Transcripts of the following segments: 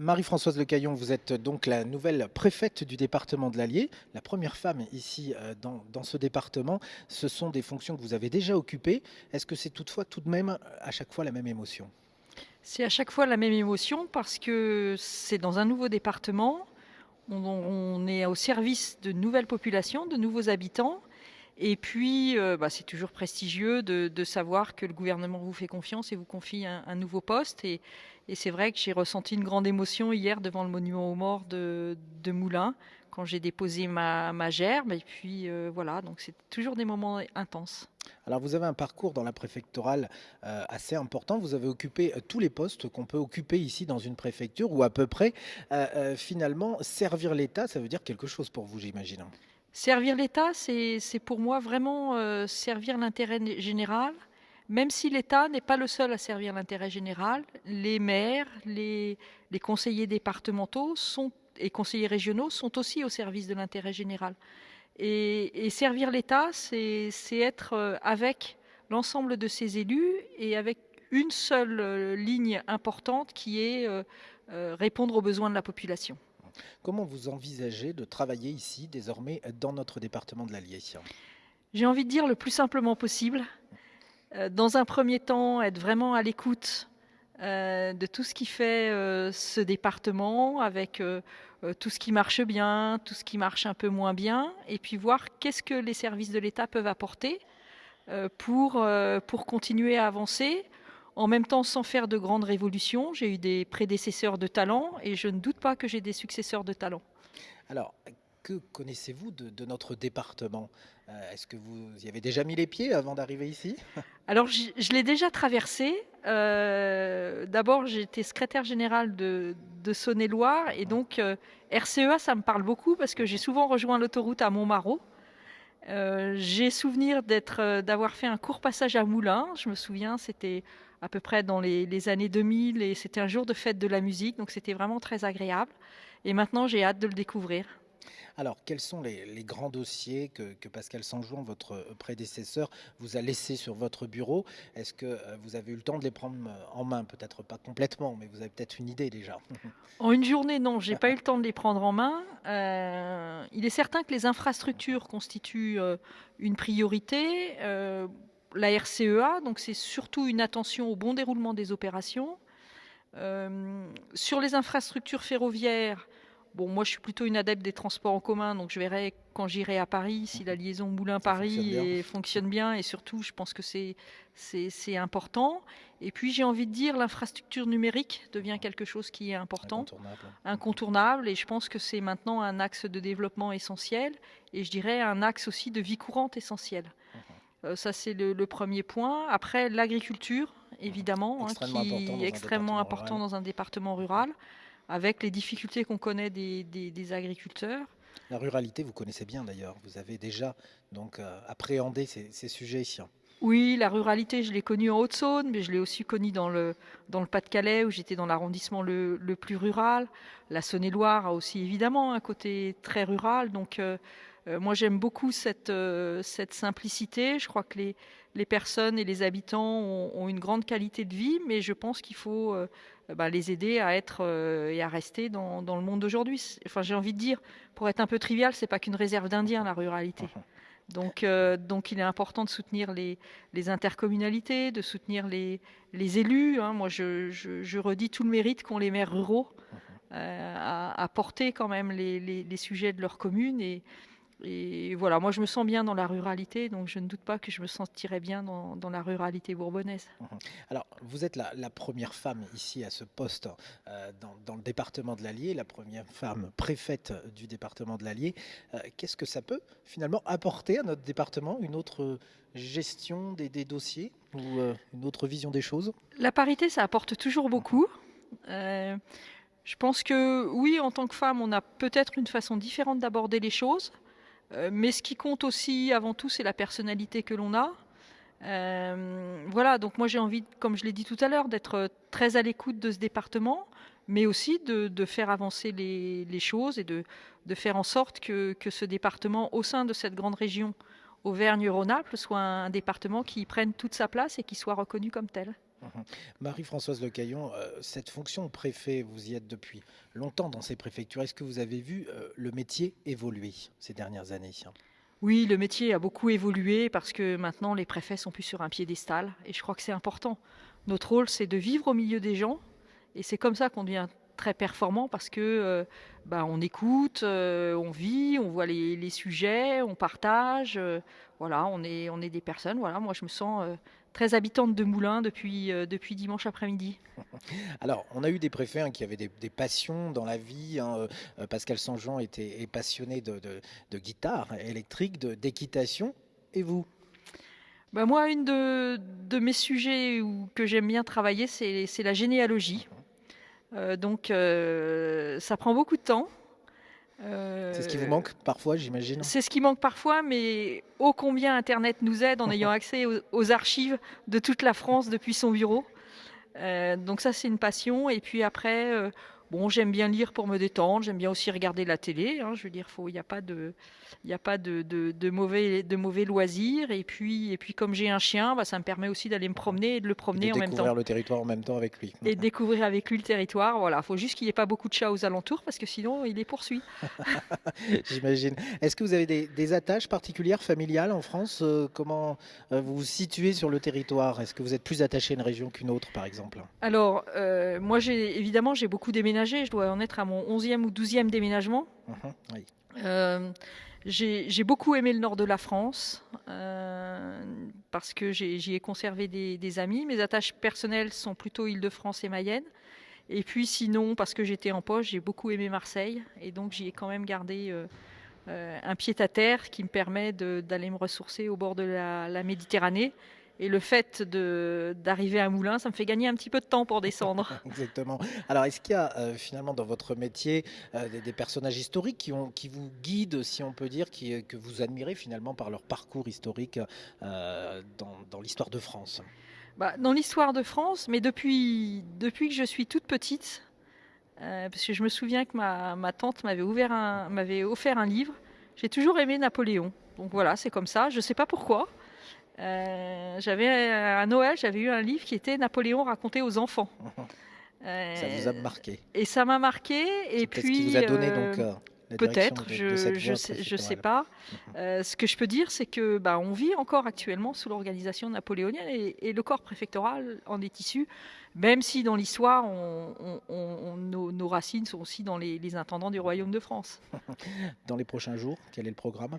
Marie-Françoise Lecaillon, vous êtes donc la nouvelle préfète du département de l'Allier, la première femme ici euh, dans, ce département. Ce sont des fonctions que vous avez déjà occupées. Est-ce que c'est toutefois tout de même à chaque fois la même émotion? C'est à chaque fois la même émotion parce que c'est dans un nouveau département. On est au service de nouvelles populations, de nouveaux habitants. Et puis, euh, bah, c'est toujours prestigieux de, savoir que le gouvernement vous fait confiance et vous confie un, nouveau poste. Et, c'est vrai que j'ai ressenti une grande émotion hier devant le monument aux morts de, de Moulins, quand j'ai déposé ma, gerbe. Et puis, euh, voilà, donc c'est toujours des moments intenses. Alors, vous avez un parcours dans la préfectorale euh, assez important. Vous avez occupé tous les postes qu'on peut occuper ici dans une préfecture, ou à peu près. Finalement, servir l'État, ça veut dire quelque chose pour vous, j'imagine. Servir l'État, c'est pour moi vraiment euh, servir l'intérêt général, même si l'État n'est pas le seul à servir l'intérêt général. Les maires, les, conseillers départementaux et conseillers régionaux sont aussi au service de l'intérêt général. Et, servir l'État, c'est être euh, avec l'ensemble de ses élus et avec une seule euh, ligne importante qui est répondre aux besoins de la population. Comment vous envisagez de travailler ici, désormais, dans notre département de l'Allier? J'ai envie de dire le plus simplement possible. Euh, dans un premier temps, être vraiment à l'écoute euh, de tout ce qui fait euh, ce département, avec tout ce qui marche bien, tout ce qui marche un peu moins bien, et puis voir qu'est-ce que les services de l'État peuvent apporter pour, pour continuer à avancer en même temps sans faire de grandes révolutions. J'ai eu des prédécesseurs de talent et je ne doute pas que j'ai des successeurs de talent. Alors, que connaissez-vous de, de, notre département? Euh, Est-ce que vous y avez déjà mis les pieds avant d'arriver ici? Alors, je, je l'ai déjà traversé. Euh, D'abord, j'étais secrétaire générale de, de Saône-et-Loire et donc euh, RCEA, ça me parle beaucoup parce que j'ai souvent rejoint l'autoroute à Montmarot. J'ai souvenir d'avoir fait un court passage à Moulins. Je me souviens, c'était à peu près dans les, les années 2000 et c'était un jour de fête de la musique, donc c'était vraiment très agréable. Et maintenant, j'ai hâte de le découvrir. Alors, quels sont les, les grands dossiers que, que, Pascal Sanjouan, votre prédécesseur, vous a laissés sur votre bureau? Est-ce que euh, vous avez eu le temps de les prendre en main? Peut-être pas complètement, mais vous avez peut-être une idée déjà. En une journée, non, j'ai pas eu le temps de les prendre en main. Euh, il est certain que les infrastructures constituent euh, une priorité. Euh, la RCEA, donc c'est surtout une attention au bon déroulement des opérations. Euh, sur les infrastructures ferroviaires, bon, moi je suis plutôt une adepte des transports en commun, donc je verrai quand j'irai à Paris si la liaison Moulin-Paris fonctionne, bien. fonctionne bien et surtout je pense que c'est important. Et puis j'ai envie de dire l'infrastructure numérique devient quelque chose qui est important, incontournable, incontournable et je pense que c'est maintenant un axe de développement essentiel et je dirais un axe aussi de vie courante essentiel. Uh. Euh, ça, c'est le, le, premier point. Après, l'agriculture, évidemment, hein, qui est extrêmement important dans un département rural, avec les difficultés qu'on connaît des, des, des, agriculteurs. La ruralité, vous connaissez bien d'ailleurs. Vous avez déjà donc euh, appréhendé ces, ces sujets ici. Oui, la ruralité, je l'ai connue en Haute-Saône, mais je l'ai aussi connue dans le, dans le Pas-de-Calais, où j'étais dans l'arrondissement le, le, plus rural. La Saône-et-Loire a aussi évidemment un côté très rural. Donc, euh, moi, j'aime beaucoup cette, euh, cette simplicité. Je crois que les, les personnes et les habitants ont, ont, une grande qualité de vie, mais je pense qu'il faut euh, bah, les aider à être et à rester dans, dans le monde d'aujourd'hui. Enfin, j'ai envie de dire, pour être un peu trivial, c'est pas qu'une réserve d'Indiens, la ruralité. Donc, euh, donc, il est important de soutenir les, les intercommunalités, de soutenir les, les élus. Hein. Moi, je, je, je, redis tout le mérite qu'ont les maires ruraux euh, à, à, porter quand même les, sujets de leur commune et, et voilà, moi je me sens bien dans la ruralité, donc je ne doute pas que je me sentirais bien dans, dans la ruralité bourbonnaise. Mmh Alors, vous êtes la, la première femme ici à ce poste euh, dans, dans, le département de l'Allier, la première femme préfète du département de l'Allier. Euh, Qu'est-ce que ça peut finalement apporter à notre département Une autre gestion des, des dossiers ou euh, une autre vision des choses? La parité, ça apporte toujours beaucoup. Euh, je pense que oui, en tant que femme, on a peut-être une façon différente d'aborder les choses. Euh, mais ce qui compte aussi avant tout, c'est la personnalité que l'on a. Euh, voilà, donc moi j'ai envie, comme je l'ai dit tout à l'heure, d'être très à l'écoute de ce département, mais aussi de, faire avancer les, choses et de, faire en sorte que, ce département, au sein de cette grande région Auvergne-Rhône-Alpes, soit un département qui prenne toute sa place et qui soit reconnu comme tel. Mmh Marie-Françoise Lecaillon, heu, cette fonction préfet, vous y êtes depuis longtemps dans ces préfectures. Est-ce que vous avez vu, heu, le métier évoluer ces dernières années? Oui, le métier a beaucoup évolué parce que maintenant les préfets sont plus sur un piédestal et je crois que c'est important. Notre rôle, c'est de vivre au milieu des gens et c'est comme ça qu'on devient très performant parce que euh, bah, on écoute, euh, on vit, on voit les, sujets, on partage. euh, voilà, on est, on est des personnes. Voilà, moi je me sens euh, très habitante de Moulins depuis, euh, depuis dimanche après-midi. Alors, on a eu des préfets hein, qui avaient des, des passions dans la vie. hein, euh, Pascal Sanjean était est passionné de, de- de guitare électrique, d'équitation. Et vous? Bah, moi, une de, de mes sujets où, que j'aime bien travailler, c'est c'est la généalogie. Euh, donc, euh, ça prend beaucoup de temps. C'est ce qui vous Euh, manque parfois, j'imagine? C'est ce qui manque parfois, mais ô combien Internet nous aide en ayant accès aux, aux archives de toute la France depuis son bureau. Euh, donc ça, c'est une passion. Et puis après, euh, bon, j'aime bien lire pour me détendre. J'aime bien aussi regarder la télé. hein. je veux dire, il n'y a pas de, il y a pas de, de- de mauvais, de mauvais loisirs. Et puis, et puis comme j'ai un chien, bah, ça me permet aussi d'aller me promener et de le Et promener de en même découvrir temps. le territoire en même temps avec lui. Et de découvrir avec lui le territoire. Voilà, faut juste qu'il n'y ait pas beaucoup de chats aux alentours parce que sinon, il les poursuit. J'imagine. Est-ce que vous avez des, des attaches particulières familiales en France? Euh, comment euh, vous vous situez sur le territoire? Est-ce que vous êtes plus attaché à une région qu'une autre, par exemple? Alors, euh, moi, évidemment, j'ai beaucoup déménagé. Je dois en être à mon 11e ou 12e déménagement. Mhm, oui. Euh, j'ai beaucoup aimé le nord de la France euh, parce que j'y ai conservé des, des amis. Mes attaches personnelles sont plutôt Île-de-France et Mayenne. Et puis sinon, parce que j'étais en poche, j'ai beaucoup aimé Marseille. Et donc, j'y ai quand même gardé euh, un pied-à-terre qui me permet d'aller me ressourcer au bord de la, la Méditerranée. Et le fait d'arriver à Moulins, ça me fait gagner un petit peu de temps pour descendre. Exactement. Alors, est-ce qu'il y a euh, finalement dans votre métier euh, des, des personnages historiques qui, ont, qui vous guident, si on peut dire, qui, euh, que vous admirez finalement par leur parcours historique euh, dans, dans l'histoire de France? Bah, dans l'histoire de France, mais depuis, depuis que je suis toute petite, parce que je me souviens que ma, ma tante m'avait offert un livre, j'ai toujours aimé Napoléon. Donc voilà, c'est comme ça, je ne sais pas pourquoi. Euh, j'avais à Noël, j'avais eu un livre qui était Napoléon raconté aux enfants. Ça vous a Euh, marqué. et ça m'a marqué. Et puis, qui vous a donné euh, donc euh, Peut-être, je voie sais, je sais pas. Euh, ce que je peux dire, c'est que bah, on vit encore actuellement sous l'organisation napoléonienne et, et le corps préfectoral en est issu, même si dans l'histoire, on- on- on- on- nos, nos racines sont aussi dans les, les intendants du royaume de France. Dans les prochains jours, quel est le programme?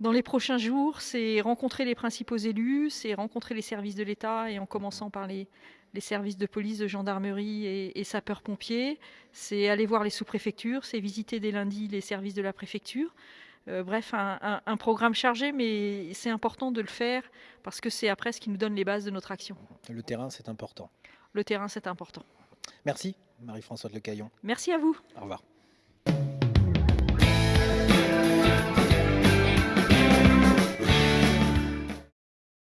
Dans les prochains jours, c'est rencontrer les principaux élus, c'est rencontrer les services de l'État et en commençant par les, les services de police, de gendarmerie et, et sapeurs-pompiers. C'est aller voir les sous-préfectures, c'est visiter dès lundi les services de la préfecture. Euh, bref, un, un- un programme chargé, mais c'est important de le faire parce que c'est après ce qui nous donne les bases de notre action. Le terrain, c'est important. Le terrain, c'est important. Merci, Marie-Françoise Lecaillon. Merci à vous. Au revoir.